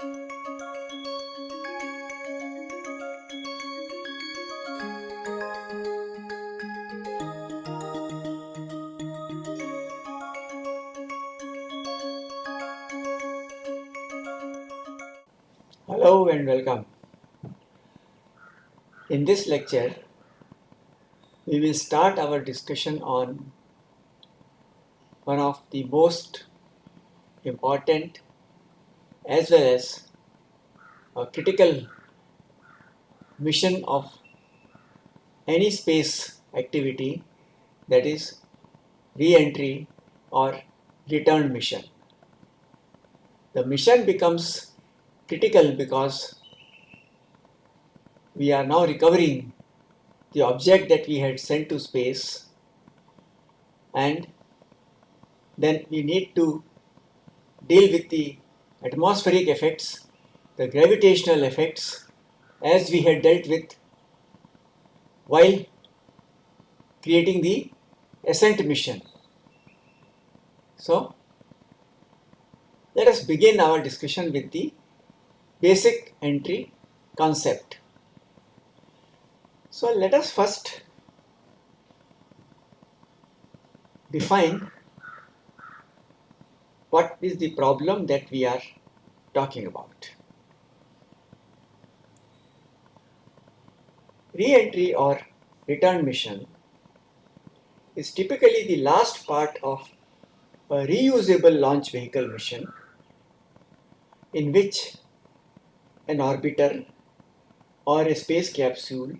Hello and welcome. In this lecture, we will start our discussion on one of the most important as well as a critical mission of any space activity that is re-entry or return mission. The mission becomes critical because we are now recovering the object that we had sent to space and then we need to deal with the atmospheric effects, the gravitational effects as we had dealt with while creating the ascent mission. So, let us begin our discussion with the basic entry concept. So let us first define what is the problem that we are talking about. Re-entry or return mission is typically the last part of a reusable launch vehicle mission in which an orbiter or a space capsule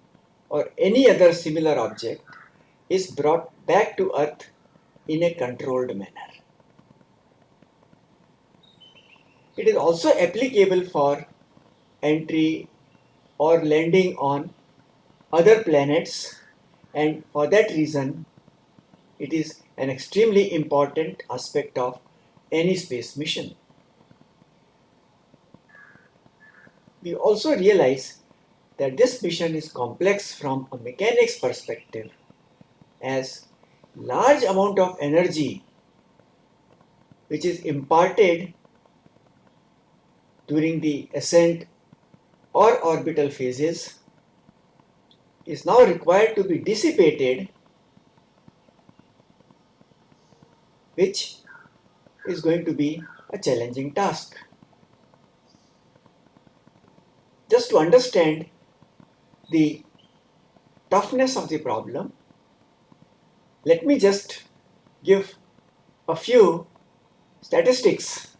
or any other similar object is brought back to Earth in a controlled manner. It is also applicable for entry or landing on other planets and for that reason it is an extremely important aspect of any space mission. we also realize that this mission is complex from a mechanics perspective as large amount of energy which is imparted during the ascent or orbital phases is now required to be dissipated which is going to be a challenging task. just to understand the toughness of the problem, let me just give a few statistics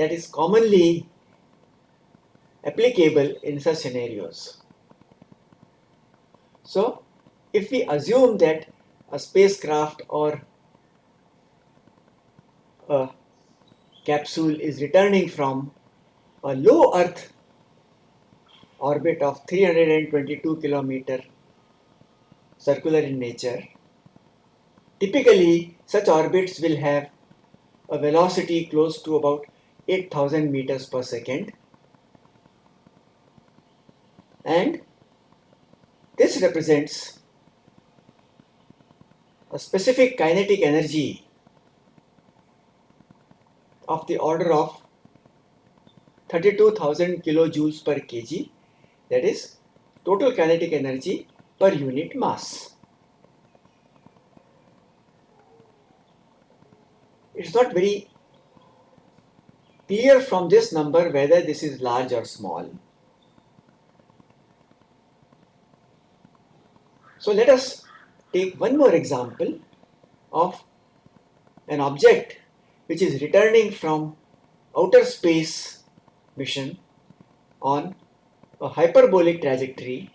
that is commonly applicable in such scenarios. So, if we assume that a spacecraft or a capsule is returning from a low Earth orbit of 322 kilometer circular in nature. Typically, such orbits will have a velocity close to about 8000 meters per second. And this represents a specific kinetic energy of the order of 32,000 kilojoules per kg that is total kinetic energy per unit mass. It's not very clear from this number whether this is large or small. So let us take one more example of an object which is returning from outer space mission on a hyperbolic trajectory,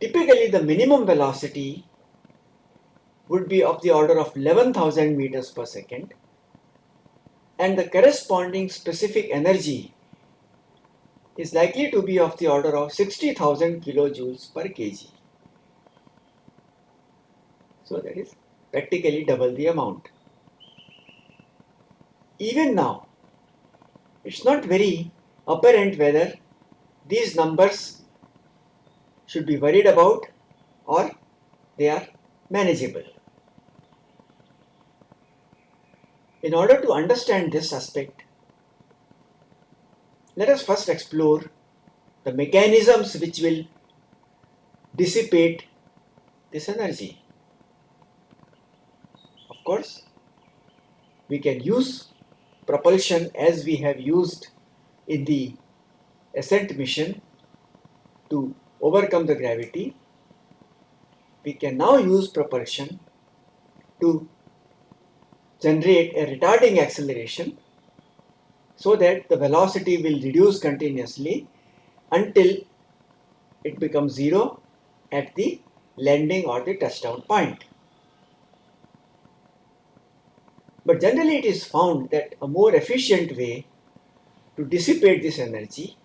typically the minimum velocity would be of the order of 11,000 meters per second and the corresponding specific energy is likely to be of the order of 60,000 kilojoules per kg. So that is practically double the amount. Even now, it's not very apparent whether these numbers should be worried about or they are manageable. In order to understand this aspect, let us first explore the mechanisms which will dissipate this energy. Of course, we can use propulsion as we have used in the ascent mission to overcome the gravity. We can now use propulsion to generate a retarding acceleration so that the velocity will reduce continuously until it becomes zero at the landing or the touchdown point. But generally it is found that a more efficient way to dissipate this energy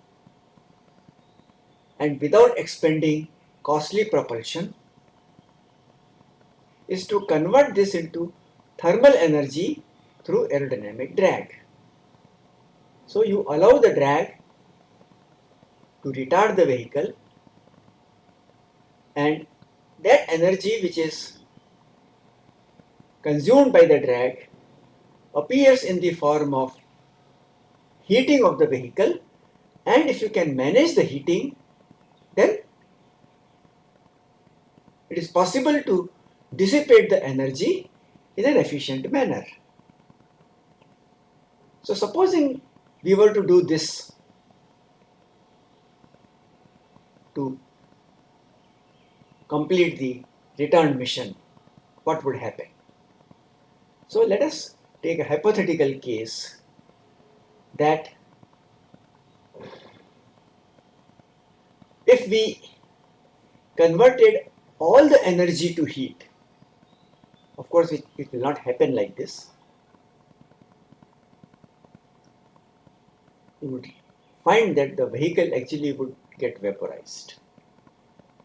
and without expending costly propulsion is to convert this into thermal energy through aerodynamic drag. So you allow the drag to retard the vehicle and that energy which is consumed by the drag appears in the form of heating of the vehicle and if you can manage the heating then it is possible to dissipate the energy in an efficient manner. So supposing we were to do this to complete the return mission, what would happen? So let us take a hypothetical case that if we converted all the energy to heat, of course it, it will not happen like this. You would find that the vehicle actually would get vaporized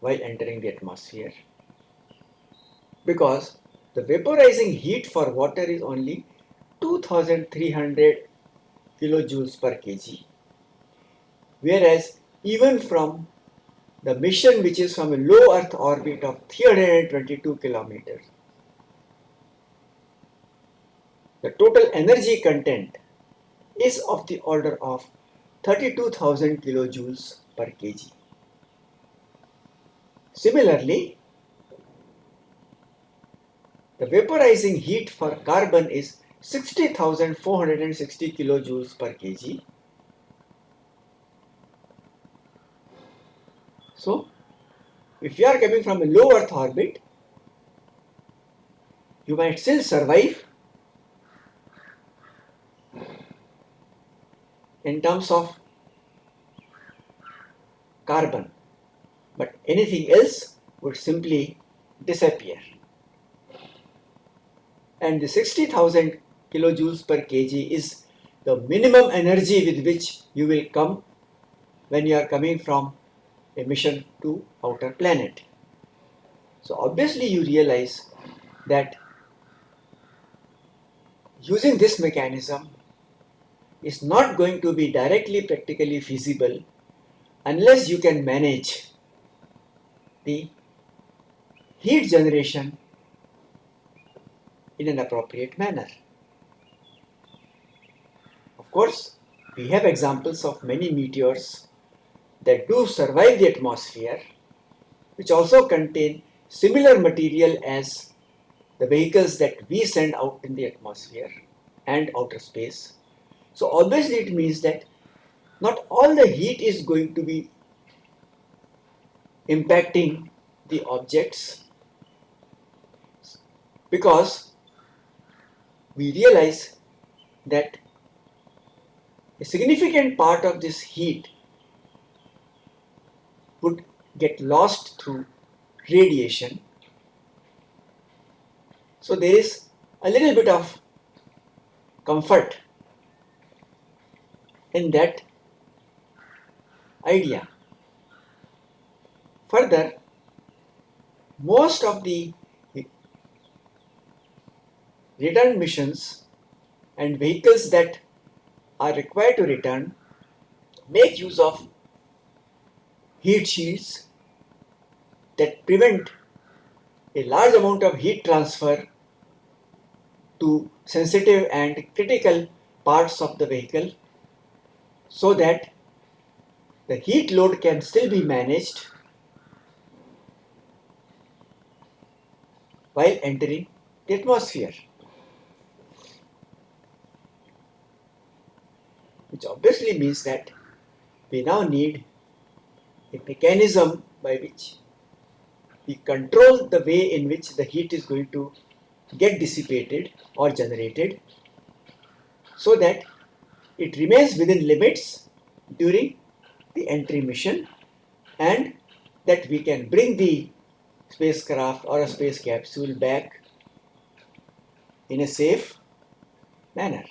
while entering the atmosphere because the vaporizing heat for water is only 2300 kilojoules per kg whereas even from the mission which is from a low earth orbit of 322 kilometers the total energy content is of the order of 32,000 kilojoules per kg. Similarly, the vaporizing heat for carbon is 60,460 kilojoules per kg. So, if you are coming from a low Earth orbit, you might still survive in terms of carbon, but anything else would simply disappear. And the 60,000 kilojoules per kg is the minimum energy with which you will come when you are coming from a mission to outer planet. So obviously you realize that using this mechanism is not going to be directly practically feasible unless you can manage the heat generation in an appropriate manner. Of course, we have examples of many meteors that do survive the atmosphere which also contain similar material as the vehicles that we send out in the atmosphere and outer space. So obviously it means that not all the heat is going to be impacting the objects because we realize that a significant part of this heat would get lost through radiation. So there is a little bit of comfort in that idea. Further, most of the return missions and vehicles that are required to return make use of heat shields that prevent a large amount of heat transfer to sensitive and critical parts of the vehicle so that the heat load can still be managed while entering the atmosphere. Which obviously means that we now need a mechanism by which we control the way in which the heat is going to get dissipated or generated so that it remains within limits during the entry mission and that we can bring the spacecraft or a space capsule back in a safe manner.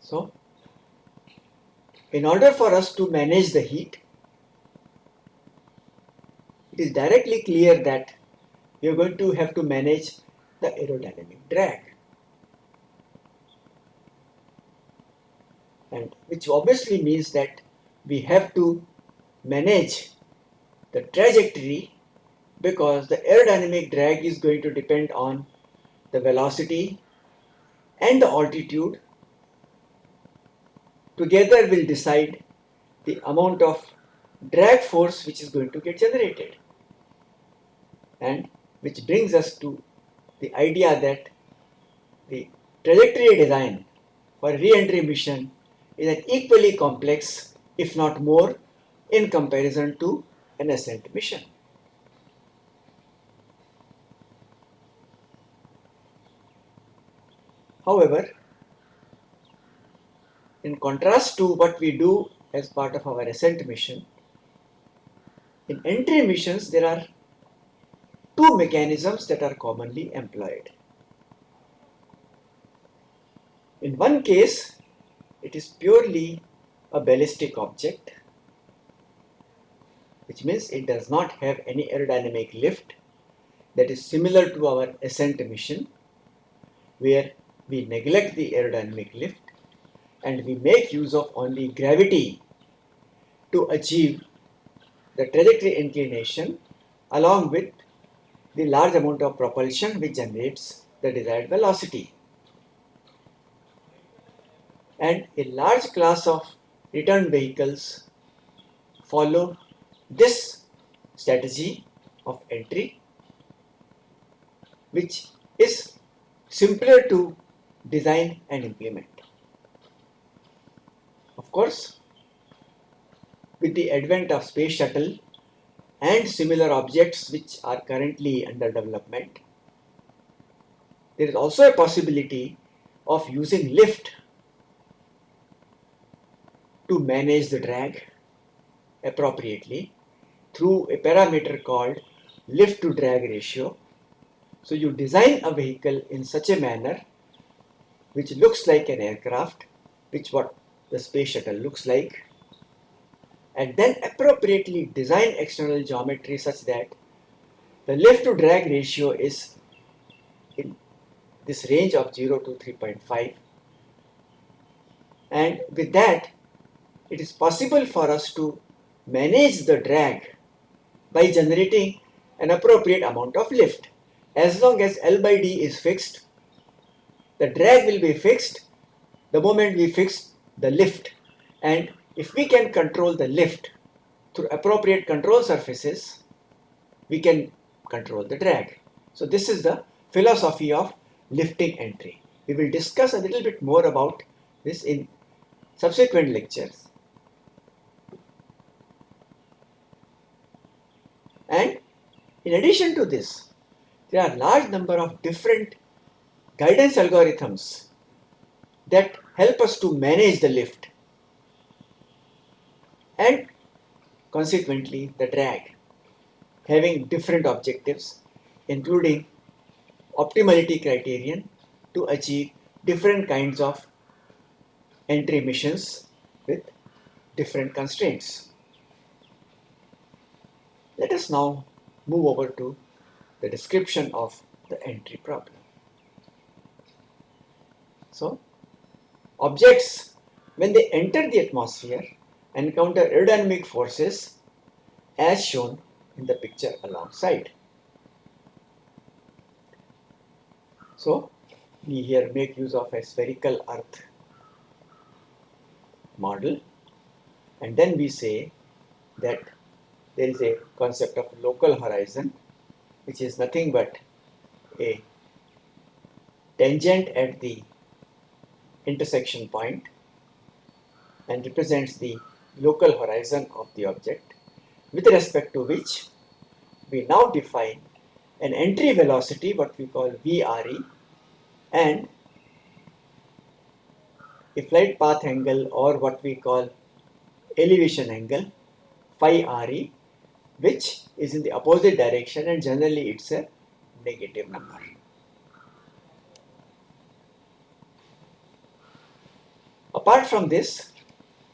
So, in order for us to manage the heat, it is directly clear that we are going to have to manage the aerodynamic drag. And which obviously means that we have to manage the trajectory because the aerodynamic drag is going to depend on the velocity and the altitude together will decide the amount of drag force which is going to get generated and which brings us to the idea that the trajectory design for re-entry mission is an equally complex if not more in comparison to an ascent mission. However, in contrast to what we do as part of our ascent mission, in entry missions there are two mechanisms that are commonly employed. In one case, it is purely a ballistic object, which means it does not have any aerodynamic lift that is similar to our ascent mission, where we neglect the aerodynamic lift and we make use of only gravity to achieve the trajectory inclination along with the large amount of propulsion which generates the desired velocity. And a large class of return vehicles follow this strategy of entry which is simpler to design and implement. Of course, with the advent of space shuttle and similar objects which are currently under development, there is also a possibility of using lift to manage the drag appropriately through a parameter called lift to drag ratio. So you design a vehicle in such a manner which looks like an aircraft, which what the space shuttle looks like and then appropriately design external geometry such that the lift to drag ratio is in this range of 0 to 3.5 and with that it is possible for us to manage the drag by generating an appropriate amount of lift. As long as L by D is fixed the drag will be fixed the moment we fix the lift. And if we can control the lift through appropriate control surfaces we can control the drag. So this is the philosophy of lifting entry. We will discuss a little bit more about this in subsequent lectures. And in addition to this there are large number of different guidance algorithms that help us to manage the lift and consequently the drag having different objectives including optimality criterion to achieve different kinds of entry missions with different constraints. Let us now move over to the description of the entry problem. So, Objects, when they enter the atmosphere, encounter aerodynamic forces as shown in the picture alongside. So we here make use of a spherical earth model and then we say that there is a concept of local horizon which is nothing but a tangent at the intersection point and represents the local horizon of the object with respect to which we now define an entry velocity what we call VRE and a flight path angle or what we call elevation angle phi RE which is in the opposite direction and generally it's a negative number. Apart from this,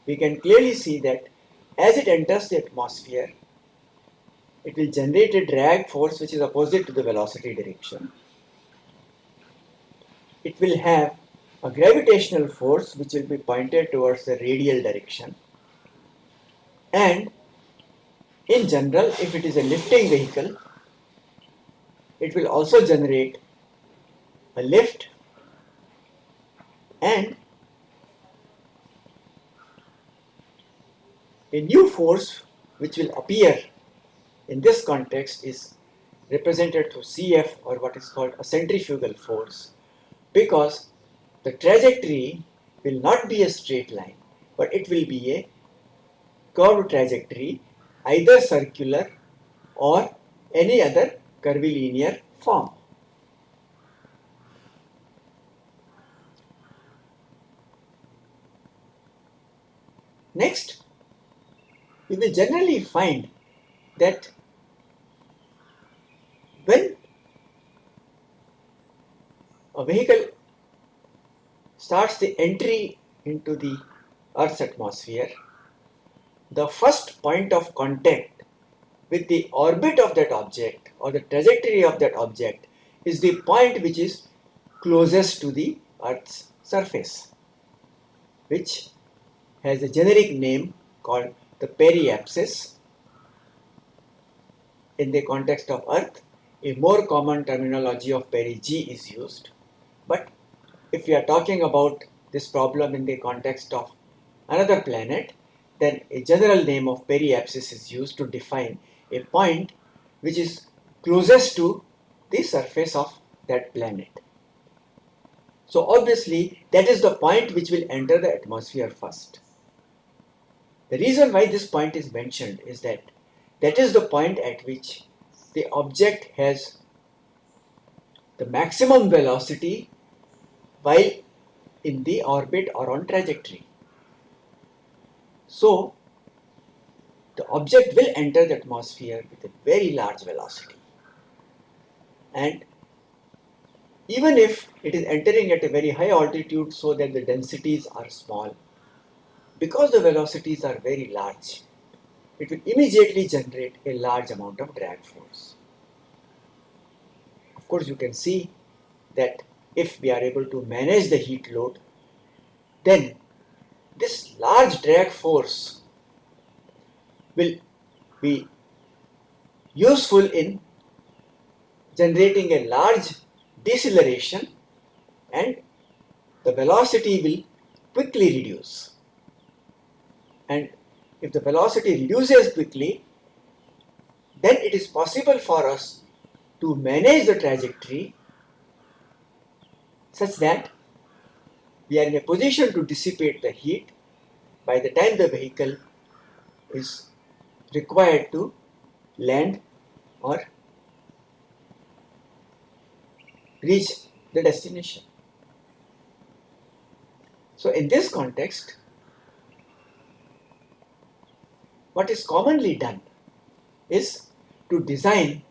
we can clearly see that as it enters the atmosphere, it will generate a drag force which is opposite to the velocity direction. It will have a gravitational force which will be pointed towards the radial direction. And in general, if it is a lifting vehicle, it will also generate a lift and a new force which will appear in this context is represented through CF or what is called a centrifugal force because the trajectory will not be a straight line but it will be a curved trajectory either circular or any other curvilinear form. Next, you will generally find that when a vehicle starts the entry into the Earth's atmosphere, the first point of contact with the orbit of that object or the trajectory of that object is the point which is closest to the Earth's surface, which has a generic name called the periapsis. In the context of Earth, a more common terminology of perigee is used. But if we are talking about this problem in the context of another planet, then a general name of periapsis is used to define a point which is closest to the surface of that planet. So obviously that is the point which will enter the atmosphere first. The reason why this point is mentioned is that that is the point at which the object has the maximum velocity while in the orbit or on trajectory. So, the object will enter the atmosphere with a very large velocity. And even if it is entering at a very high altitude so that the densities are small, because the velocities are very large, it will immediately generate a large amount of drag force. Of course, you can see that if we are able to manage the heat load, then this large drag force will be useful in generating a large deceleration and the velocity will quickly reduce. And if the velocity reduces quickly, then it is possible for us to manage the trajectory such that we are in a position to dissipate the heat by the time the vehicle is required to land or reach the destination. So in this context, what is commonly done is to design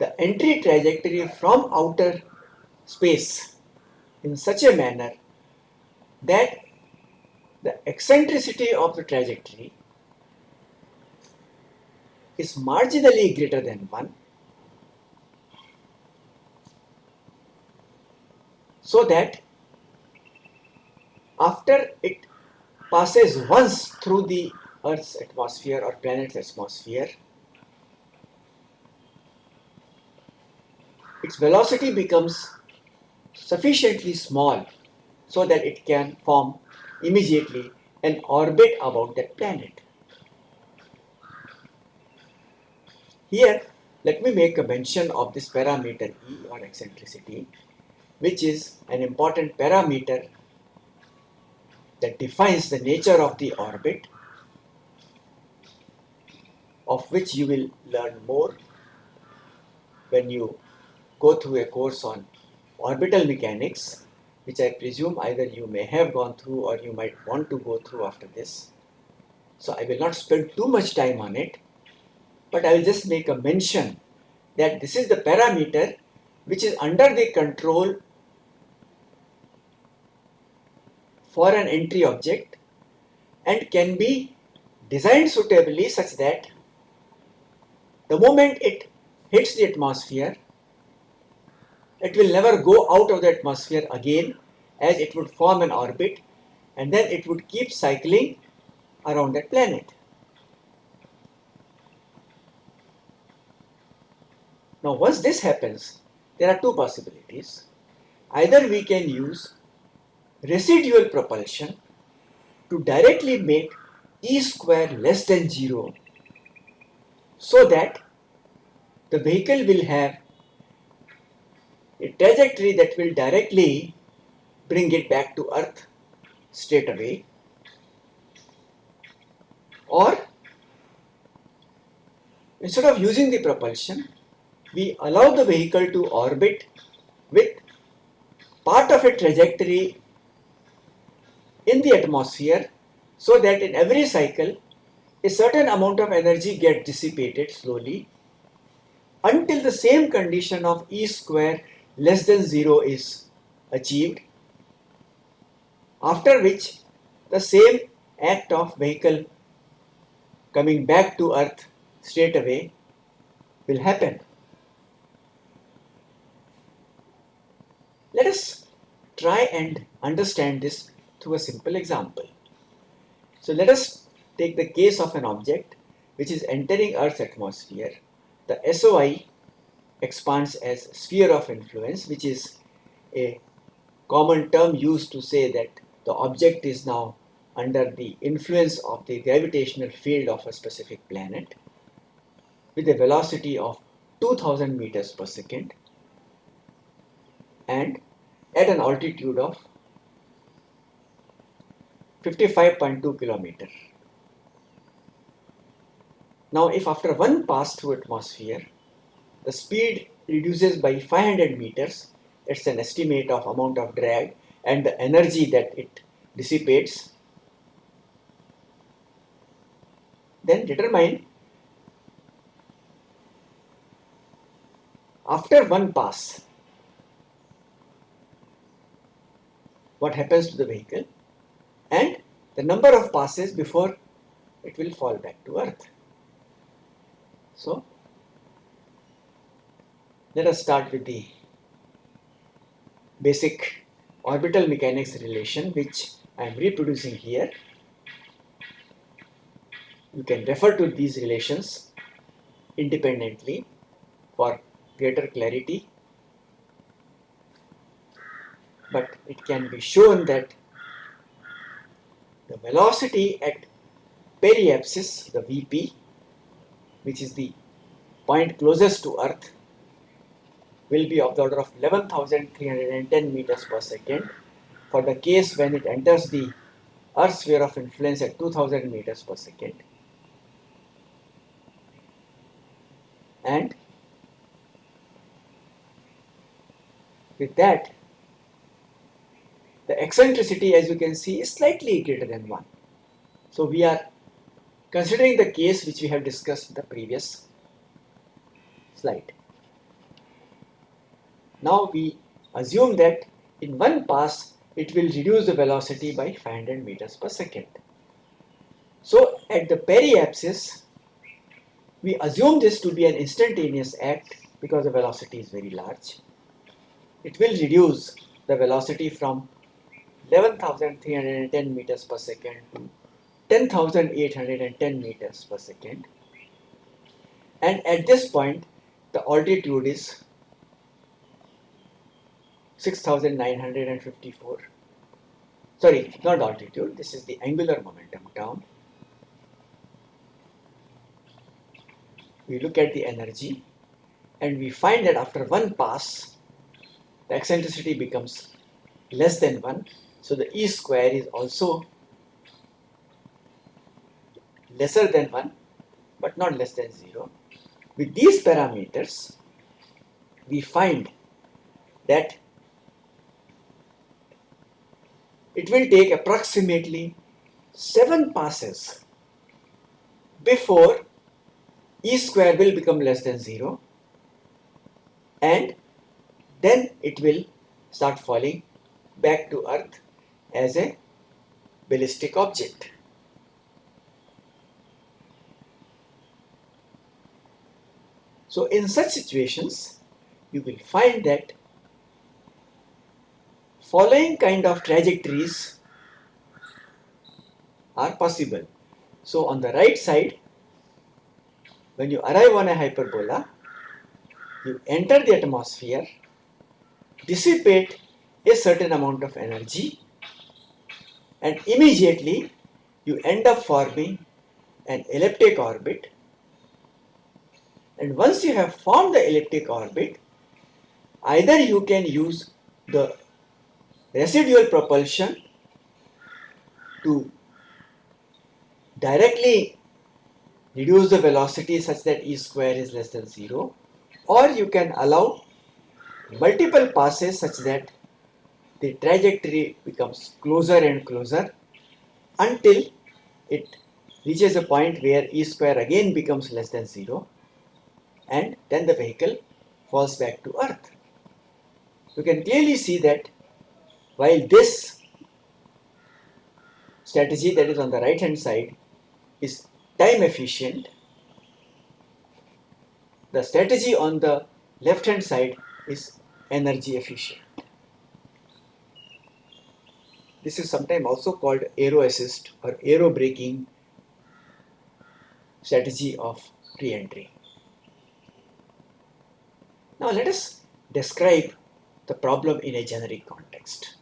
the entry trajectory from outer space in such a manner that the eccentricity of the trajectory is marginally greater than 1 so that after it passes once through the Earth's atmosphere or planet's atmosphere, its velocity becomes sufficiently small so that it can form immediately an orbit about that planet. Here, let me make a mention of this parameter E or eccentricity, which is an important parameter that defines the nature of the orbit, of which you will learn more when you go through a course on orbital mechanics, which I presume either you may have gone through or you might want to go through after this. So I will not spend too much time on it but I will just make a mention that this is the parameter which is under the control for an entry object and can be designed suitably such that the moment it hits the atmosphere it will never go out of the atmosphere again as it would form an orbit and then it would keep cycling around that planet. Now once this happens, there are two possibilities. Either we can use residual propulsion to directly make E square less than 0 so that the vehicle will have a trajectory that will directly bring it back to earth straight away. Or instead of using the propulsion we allow the vehicle to orbit with part of a trajectory in the atmosphere so that in every cycle a certain amount of energy gets dissipated slowly until the same condition of E square less than 0 is achieved after which the same act of vehicle coming back to earth straight away will happen. Let us try and understand this through a simple example. So let us take the case of an object which is entering Earth's atmosphere. The SOI expands as sphere of influence which is a common term used to say that the object is now under the influence of the gravitational field of a specific planet with a velocity of 2000 meters per second and at an altitude of 55.2 kilometer. Now if after one pass through atmosphere, the speed reduces by 500 meters, it's an estimate of amount of drag and the energy that it dissipates, then determine after one pass what happens to the vehicle and the number of passes before it will fall back to earth. So, let us start with the basic orbital mechanics relation which I am reproducing here. You can refer to these relations independently for greater clarity but it can be shown that the velocity at periapsis, the VP, which is the point closest to Earth, will be of the order of 11,310 meters per second for the case when it enters the Earth sphere of influence at 2000 meters per second. And with that, the eccentricity as you can see is slightly greater than 1. So we are considering the case which we have discussed in the previous slide. Now we assume that in one pass it will reduce the velocity by 500 meters per second. So at the periapsis we assume this to be an instantaneous act because the velocity is very large. It will reduce the velocity from 11,310 meters per second to 10,810 meters per second. And at this point, the altitude is 6954 sorry not altitude. This is the angular momentum term we look at the energy and we find that after one pass the eccentricity becomes less than 1 so the e square is also lesser than 1 but not less than 0 with these parameters we find that it will take approximately 7 passes before e square will become less than 0 and then it will start falling back to earth as a ballistic object. So in such situations, you will find that following kind of trajectories are possible. So on the right side, when you arrive on a hyperbola, you enter the atmosphere, dissipate a certain amount of energy and immediately you end up forming an elliptic orbit and once you have formed the elliptic orbit either you can use the residual propulsion to directly reduce the velocity such that e square is less than 0 or you can allow multiple passes such that the trajectory becomes closer and closer until it reaches a point where e square again becomes less than 0 and then the vehicle falls back to earth. You can clearly see that while this strategy that is on the right hand side is time efficient, the strategy on the left hand side is energy efficient. This is sometimes also called aero assist or aero braking strategy of re-entry. Now let us describe the problem in a generic context.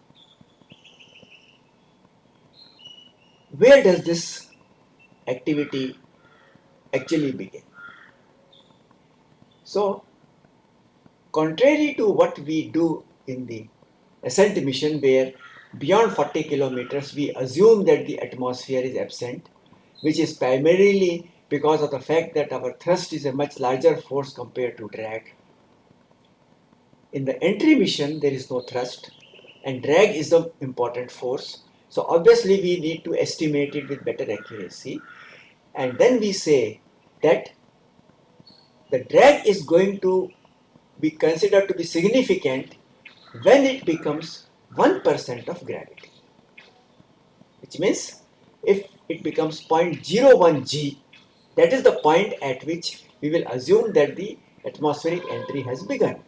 Where does this activity actually begin? So, contrary to what we do in the ascent mission where beyond 40 kilometers we assume that the atmosphere is absent which is primarily because of the fact that our thrust is a much larger force compared to drag. In the entry mission there is no thrust and drag is the important force so obviously we need to estimate it with better accuracy and then we say that the drag is going to be considered to be significant when it becomes 1% of gravity. Which means if it becomes 0.01 g, that is the point at which we will assume that the atmospheric entry has begun.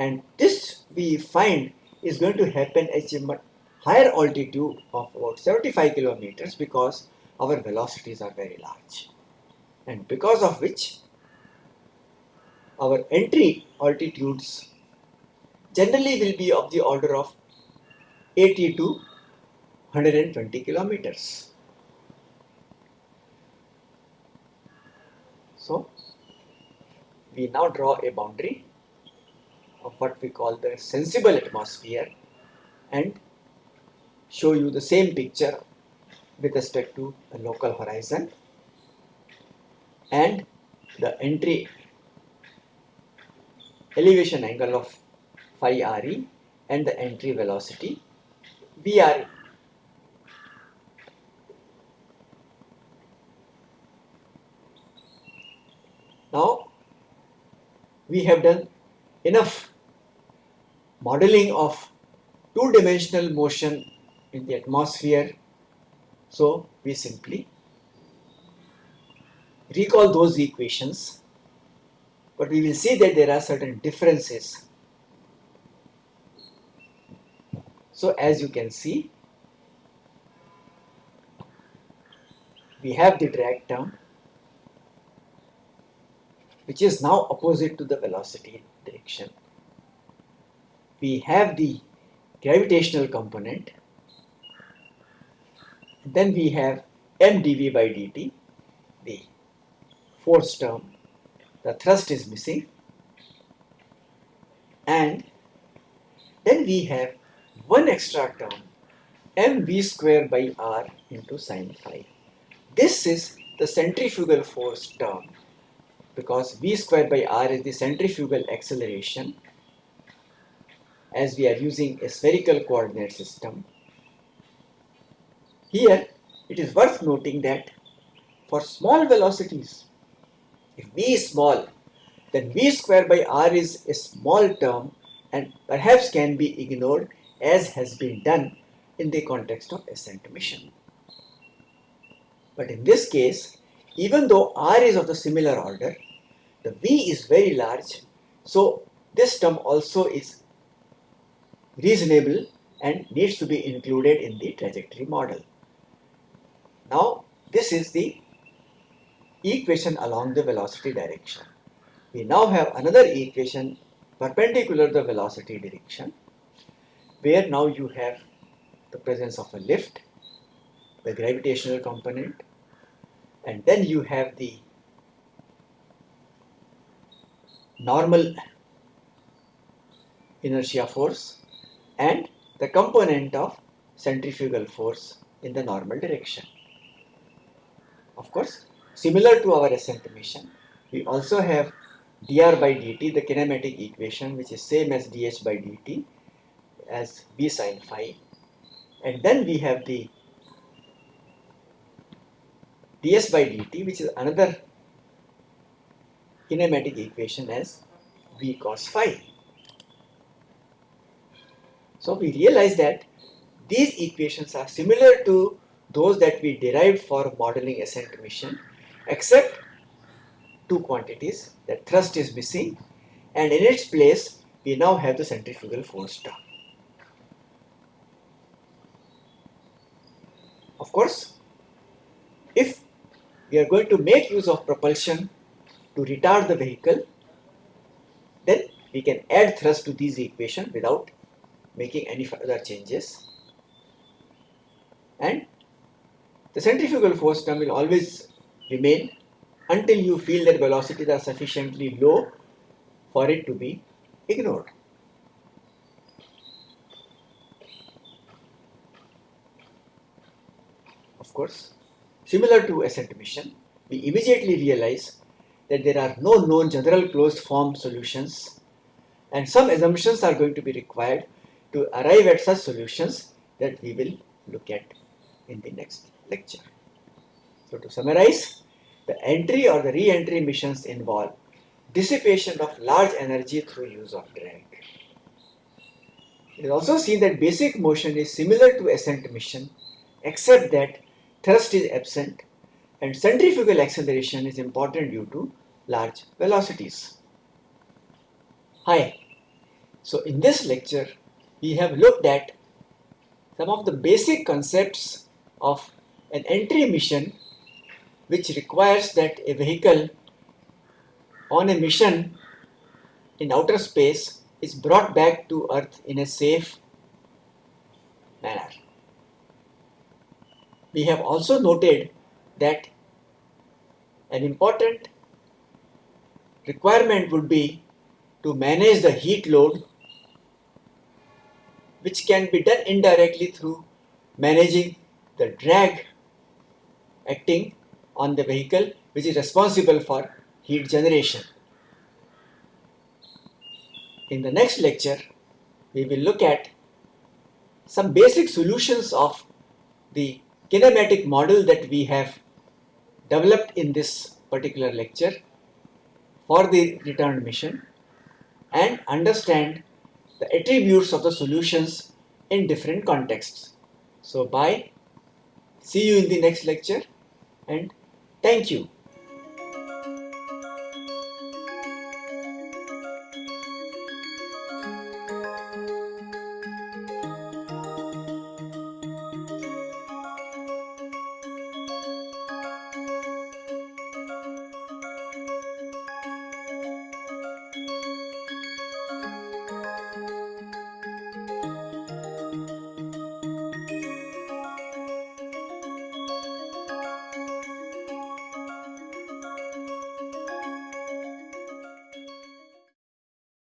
And this we find is going to happen at a much higher altitude of about 75 kilometers because our velocities are very large. And because of which our entry altitudes generally will be of the order of 80 to 120 kilometers. So, we now draw a boundary of what we call the sensible atmosphere and show you the same picture with respect to the local horizon and the entry elevation angle of phi re and the entry velocity VRE. Now we have done enough modeling of two-dimensional motion in the atmosphere. So we simply recall those equations. But we will see that there are certain differences. So as you can see, we have the drag term which is now opposite to the velocity direction. We have the gravitational component then we have m dv by dt the force term the thrust is missing and then we have one extra term mv square by r into sine phi. This is the centrifugal force term because v square by r is the centrifugal acceleration as we are using a spherical coordinate system. Here it is worth noting that for small velocities, if v is small, then v square by r is a small term and perhaps can be ignored as has been done in the context of ascent mission. But in this case, even though r is of the similar order, the v is very large, so this term also is reasonable and needs to be included in the trajectory model. Now, this is the equation along the velocity direction. We now have another equation perpendicular to the velocity direction where now you have the presence of a lift, the gravitational component and then you have the normal inertia force and the component of centrifugal force in the normal direction. Of course, similar to our ascent mission, we also have dr by dt, the kinematic equation, which is same as dh by dt as v sine phi. And then we have the ds by dt, which is another kinematic equation as v cos phi. So we realize that these equations are similar to those that we derived for modeling ascent mission except two quantities that thrust is missing and in its place we now have the centrifugal force term. Of course, if we are going to make use of propulsion to retard the vehicle, then we can add thrust to these equations without making any further changes. And the centrifugal force term will always remain until you feel that velocities are sufficiently low for it to be ignored. Of course, similar to ascent mission, we immediately realize that there are no known general closed form solutions and some assumptions are going to be required to arrive at such solutions that we will look at in the next lecture. So to summarize, the entry or the re-entry missions involve dissipation of large energy through use of drag. It is also seen that basic motion is similar to ascent mission except that thrust is absent and centrifugal acceleration is important due to large velocities. Hi, so in this lecture we have looked at some of the basic concepts of an entry mission which requires that a vehicle on a mission in outer space is brought back to earth in a safe manner. We have also noted that an important requirement would be to manage the heat load which can be done indirectly through managing the drag acting on the vehicle which is responsible for heat generation. In the next lecture, we will look at some basic solutions of the kinematic model that we have developed in this particular lecture for the returned mission and understand the attributes of the solutions in different contexts. So bye, see you in the next lecture and thank you.